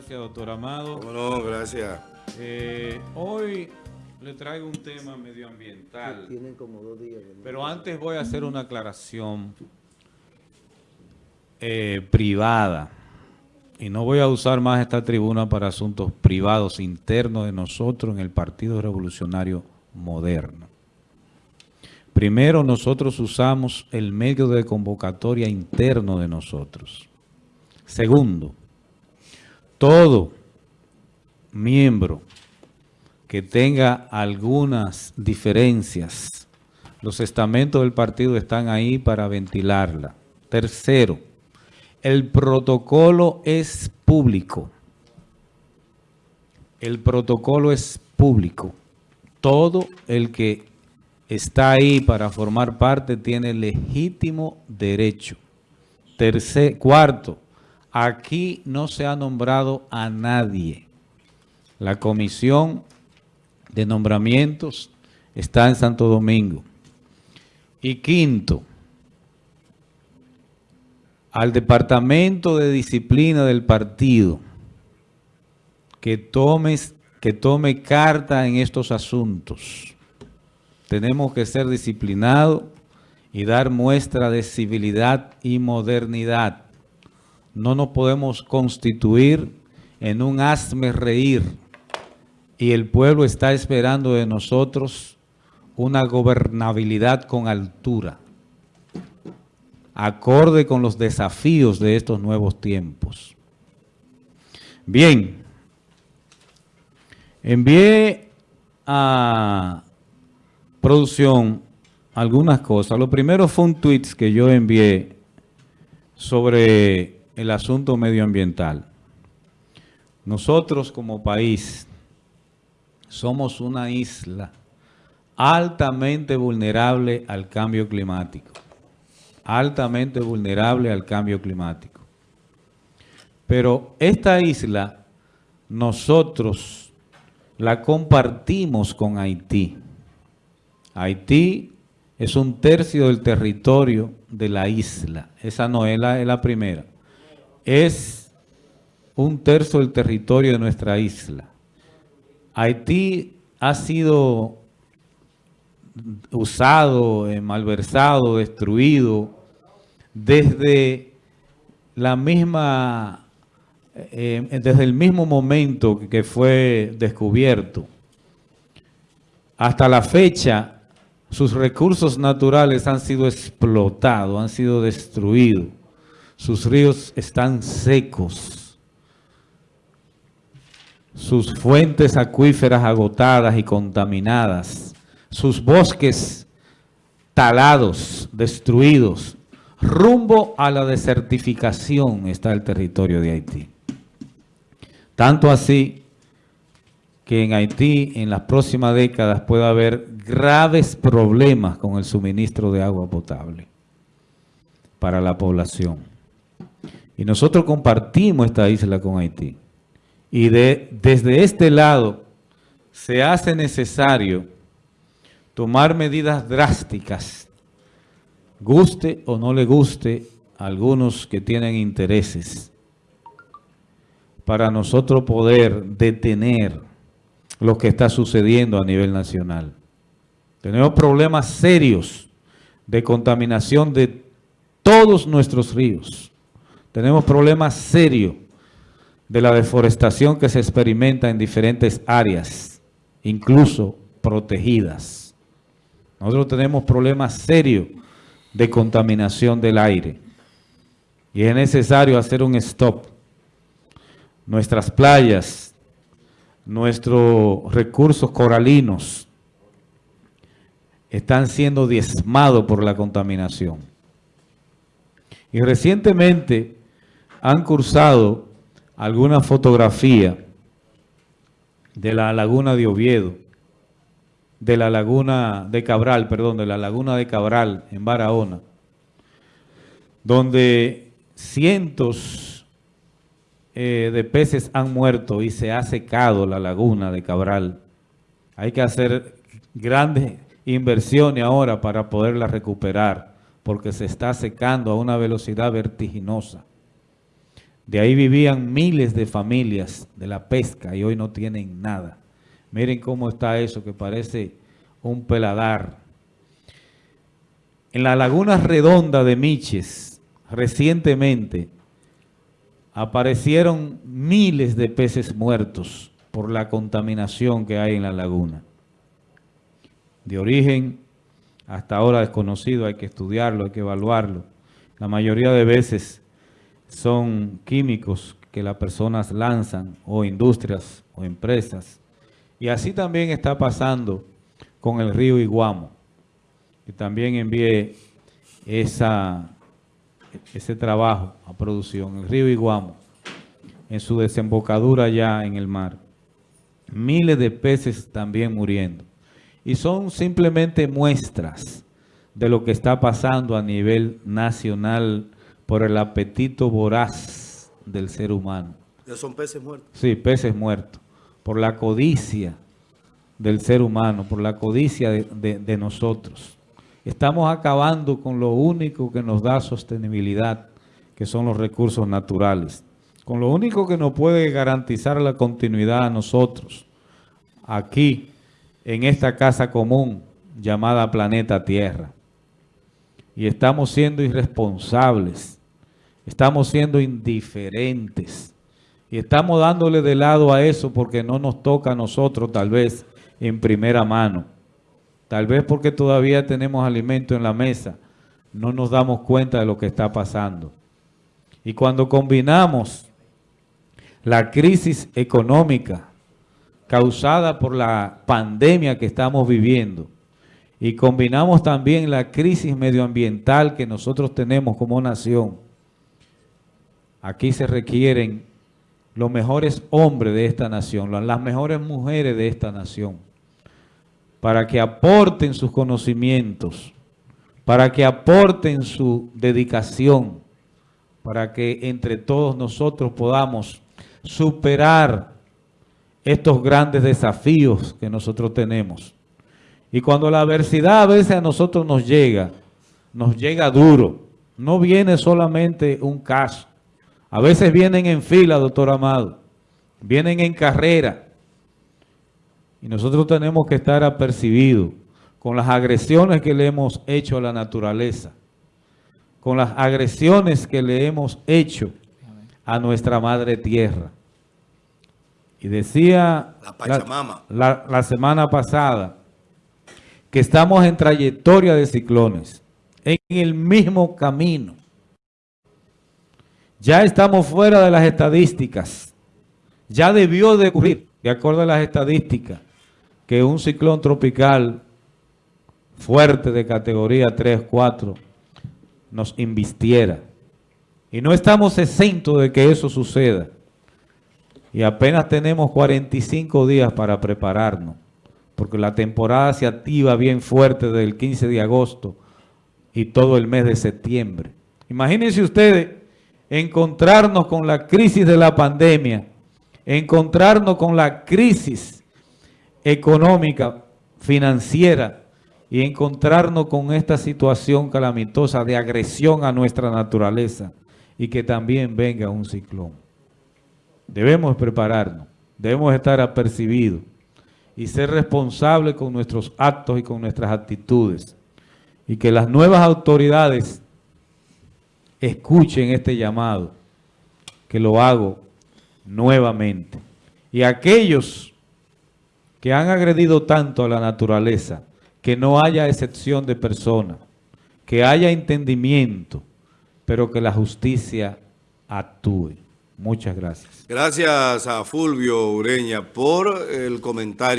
gracias, doctor Amado. No, gracias. Eh, hoy le traigo un tema medioambiental. Tienen como dos días. Pero antes voy a hacer una aclaración eh, privada. Y no voy a usar más esta tribuna para asuntos privados internos de nosotros en el Partido Revolucionario Moderno. Primero, nosotros usamos el medio de convocatoria interno de nosotros. Segundo, todo miembro que tenga algunas diferencias, los estamentos del partido están ahí para ventilarla. Tercero, el protocolo es público. El protocolo es público. Todo el que está ahí para formar parte tiene legítimo derecho. Tercer, cuarto, aquí no se ha nombrado a nadie. La comisión de nombramientos está en Santo Domingo. Y quinto, al Departamento de Disciplina del partido que, que tome carta en estos asuntos. Tenemos que ser disciplinados y dar muestra de civilidad y modernidad. No nos podemos constituir en un hazme reír y el pueblo está esperando de nosotros una gobernabilidad con altura acorde con los desafíos de estos nuevos tiempos. Bien, envié a producción algunas cosas. Lo primero fue un tweet que yo envié sobre el asunto medioambiental. Nosotros como país somos una isla altamente vulnerable al cambio climático altamente vulnerable al cambio climático. Pero esta isla nosotros la compartimos con Haití. Haití es un tercio del territorio de la isla. Esa no es la, es la primera. Es un tercio del territorio de nuestra isla. Haití ha sido usado, eh, malversado, destruido, desde la misma, eh, desde el mismo momento que fue descubierto. Hasta la fecha, sus recursos naturales han sido explotados, han sido destruidos. Sus ríos están secos. Sus fuentes acuíferas agotadas y contaminadas sus bosques talados, destruidos, rumbo a la desertificación está el territorio de Haití. Tanto así que en Haití en las próximas décadas puede haber graves problemas con el suministro de agua potable para la población. Y nosotros compartimos esta isla con Haití. Y de, desde este lado se hace necesario tomar medidas drásticas, guste o no le guste a algunos que tienen intereses, para nosotros poder detener lo que está sucediendo a nivel nacional. Tenemos problemas serios de contaminación de todos nuestros ríos. Tenemos problemas serios de la deforestación que se experimenta en diferentes áreas, incluso protegidas. Nosotros tenemos problemas serios de contaminación del aire y es necesario hacer un stop. Nuestras playas, nuestros recursos coralinos están siendo diezmados por la contaminación. Y recientemente han cursado alguna fotografía de la laguna de Oviedo, de la laguna de Cabral, perdón, de la laguna de Cabral en Barahona, donde cientos eh, de peces han muerto y se ha secado la laguna de Cabral. Hay que hacer grandes inversiones ahora para poderla recuperar, porque se está secando a una velocidad vertiginosa. De ahí vivían miles de familias de la pesca y hoy no tienen nada. Miren cómo está eso que parece un peladar. En la laguna redonda de Miches, recientemente, aparecieron miles de peces muertos por la contaminación que hay en la laguna. De origen hasta ahora desconocido, hay que estudiarlo, hay que evaluarlo. La mayoría de veces son químicos que las personas lanzan, o industrias, o empresas. Y así también está pasando con el río Iguamo, que también envié esa, ese trabajo a producción, el río Iguamo, en su desembocadura ya en el mar. Miles de peces también muriendo. Y son simplemente muestras de lo que está pasando a nivel nacional por el apetito voraz del ser humano. ¿Ya son peces muertos? Sí, peces muertos. Por la codicia del ser humano, por la codicia de, de nosotros. Estamos acabando con lo único que nos da sostenibilidad, que son los recursos naturales. Con lo único que nos puede garantizar la continuidad a nosotros, aquí, en esta casa común llamada planeta Tierra. Y estamos siendo irresponsables Estamos siendo indiferentes. Y estamos dándole de lado a eso porque no nos toca a nosotros tal vez en primera mano. Tal vez porque todavía tenemos alimento en la mesa. No nos damos cuenta de lo que está pasando. Y cuando combinamos la crisis económica causada por la pandemia que estamos viviendo y combinamos también la crisis medioambiental que nosotros tenemos como nación, Aquí se requieren los mejores hombres de esta nación, las mejores mujeres de esta nación, para que aporten sus conocimientos, para que aporten su dedicación, para que entre todos nosotros podamos superar estos grandes desafíos que nosotros tenemos. Y cuando la adversidad a veces a nosotros nos llega, nos llega duro, no viene solamente un caso, a veces vienen en fila, doctor Amado. Vienen en carrera. Y nosotros tenemos que estar apercibidos con las agresiones que le hemos hecho a la naturaleza. Con las agresiones que le hemos hecho a nuestra madre tierra. Y decía la, la semana pasada que estamos en trayectoria de ciclones, en el mismo camino. Ya estamos fuera de las estadísticas. Ya debió de ocurrir, de acuerdo a las estadísticas, que un ciclón tropical fuerte de categoría 3, 4 nos invistiera. Y no estamos exentos de que eso suceda. Y apenas tenemos 45 días para prepararnos, porque la temporada se activa bien fuerte desde el 15 de agosto y todo el mes de septiembre. Imagínense ustedes encontrarnos con la crisis de la pandemia, encontrarnos con la crisis económica, financiera, y encontrarnos con esta situación calamitosa de agresión a nuestra naturaleza y que también venga un ciclón. Debemos prepararnos, debemos estar apercibidos y ser responsables con nuestros actos y con nuestras actitudes. Y que las nuevas autoridades escuchen este llamado, que lo hago nuevamente. Y aquellos que han agredido tanto a la naturaleza, que no haya excepción de persona, que haya entendimiento, pero que la justicia actúe. Muchas gracias. Gracias a Fulvio Ureña por el comentario.